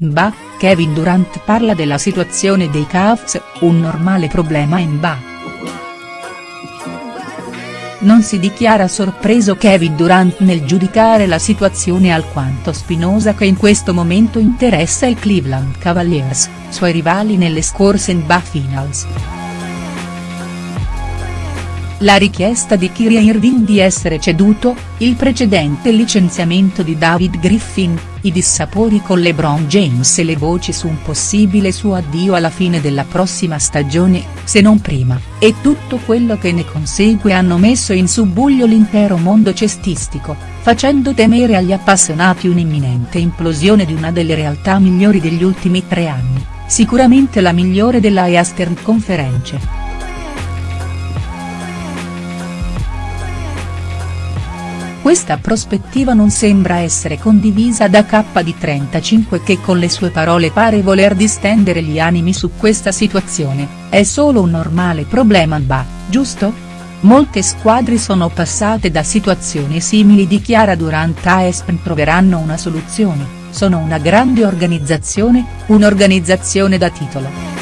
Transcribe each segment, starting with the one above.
NBA, Kevin Durant parla della situazione dei Cavs, un normale problema NBA. Non si dichiara sorpreso Kevin Durant nel giudicare la situazione alquanto spinosa che in questo momento interessa il Cleveland Cavaliers, suoi rivali nelle scorse NBA Finals. La richiesta di Kyrie Irving di essere ceduto, il precedente licenziamento di David Griffin, i dissapori con LeBron James e le voci su un possibile suo addio alla fine della prossima stagione, se non prima, e tutto quello che ne consegue hanno messo in subbuglio l'intero mondo cestistico, facendo temere agli appassionati un'imminente implosione di una delle realtà migliori degli ultimi tre anni, sicuramente la migliore della Eastern Conference. Questa prospettiva non sembra essere condivisa da K di 35 che con le sue parole pare voler distendere gli animi su questa situazione, è solo un normale problema NBA, giusto? Molte squadre sono passate da situazioni simili dichiara durante AESPN troveranno una soluzione, sono una grande organizzazione, un'organizzazione da titolo.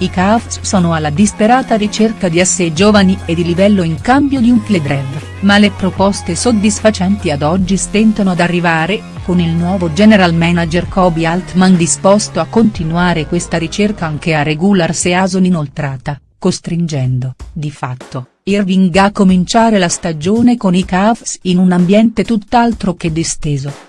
I Cavs sono alla disperata ricerca di assei giovani e di livello in cambio di un Cledrev, ma le proposte soddisfacenti ad oggi stentano ad arrivare, con il nuovo general manager Kobe Altman disposto a continuare questa ricerca anche a regular season inoltrata, costringendo, di fatto, Irving a cominciare la stagione con i Cavs in un ambiente tutt'altro che disteso.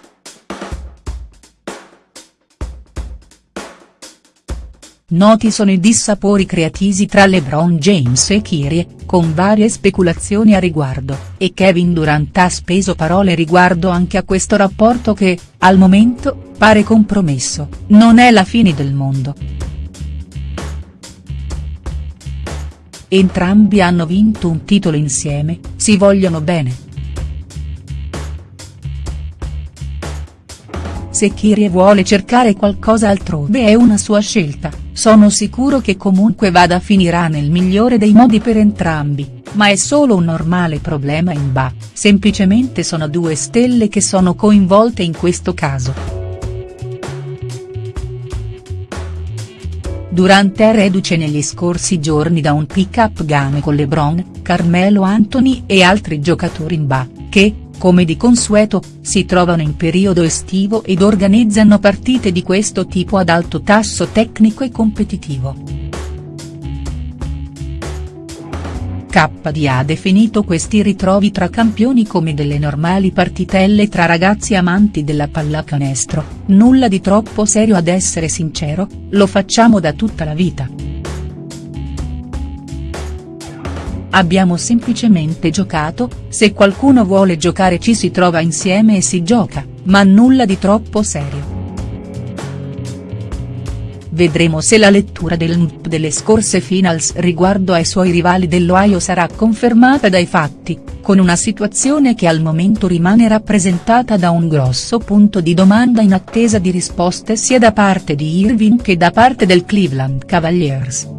Noti sono i dissapori creatisi tra LeBron James e Kyrie, con varie speculazioni a riguardo, e Kevin Durant ha speso parole riguardo anche a questo rapporto che, al momento, pare compromesso, non è la fine del mondo. Entrambi hanno vinto un titolo insieme, si vogliono bene. Se Kyrie vuole cercare qualcosa altrove è una sua scelta, sono sicuro che comunque vada finirà nel migliore dei modi per entrambi, ma è solo un normale problema in ba, semplicemente sono due stelle che sono coinvolte in questo caso. Durante è reduce negli scorsi giorni da un pick-up game con LeBron, Carmelo Anthony e altri giocatori in ba, che, come di consueto, si trovano in periodo estivo ed organizzano partite di questo tipo ad alto tasso tecnico e competitivo. KD ha definito questi ritrovi tra campioni come delle normali partitelle tra ragazzi amanti della pallacanestro, nulla di troppo serio ad essere sincero, lo facciamo da tutta la vita. Abbiamo semplicemente giocato, se qualcuno vuole giocare ci si trova insieme e si gioca, ma nulla di troppo serio. Vedremo se la lettura del NP delle scorse finals riguardo ai suoi rivali dell'Ohio sarà confermata dai fatti, con una situazione che al momento rimane rappresentata da un grosso punto di domanda in attesa di risposte sia da parte di Irving che da parte del Cleveland Cavaliers.